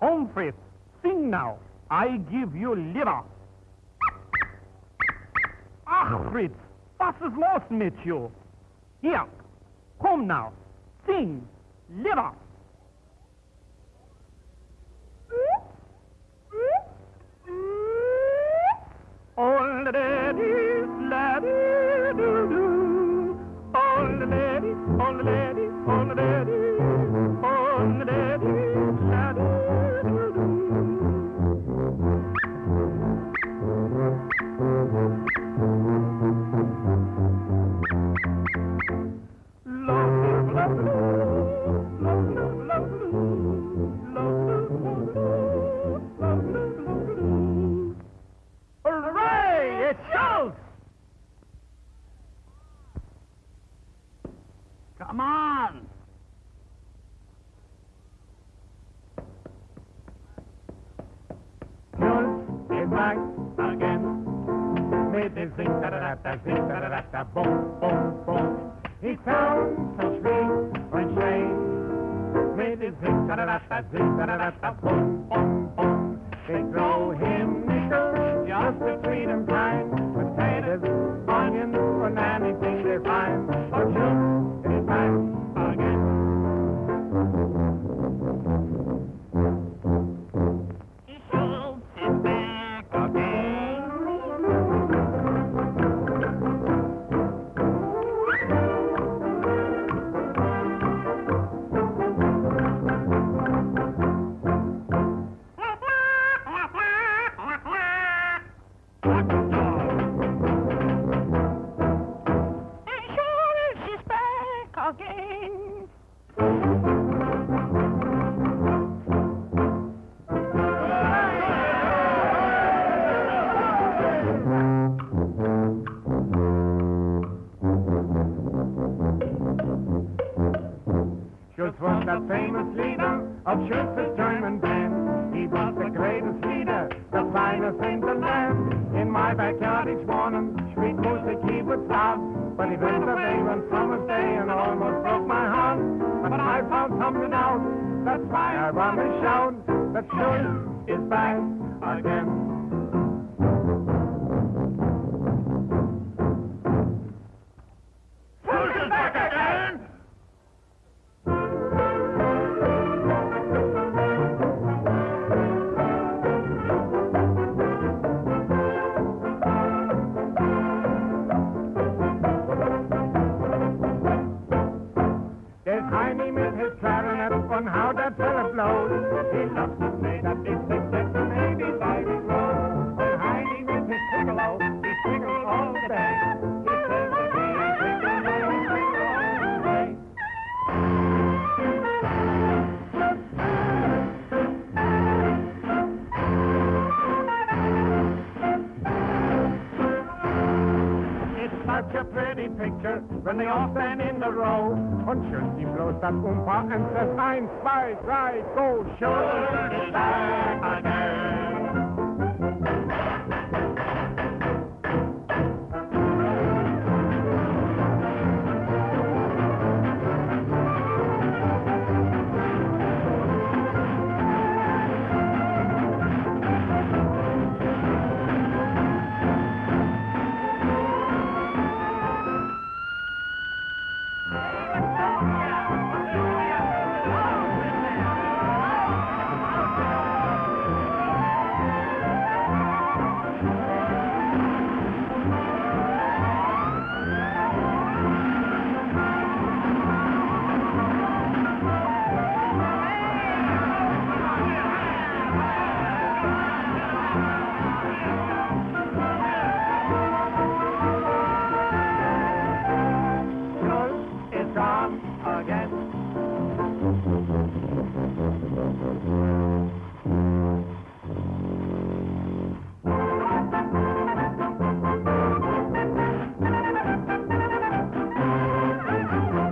Home, Fritz. Sing now. I give you liver. Ach, Fritz, was ist los mit you? Hier, komm now. Sing. Liver. Come on. Schultz is back again. With his zing da da da zing da da da boom boom boom. He sounds so sweet when shade. With his zing da da da zing da da da boom boom boom. They throw him Schultz was the famous leader of Schultz's German band. He was the greatest leader, the finest in the land. In my backyard each morning, sweet music he would start. But he went away one summer's day and almost broke my heart. But I found something out, that's why I want to shout that Schultz is back again. Thank you. Such a pretty picture when they all stand in a row. Und schön die bloß das Umpa und says eins, zwei, drei, go, Schultz is back again.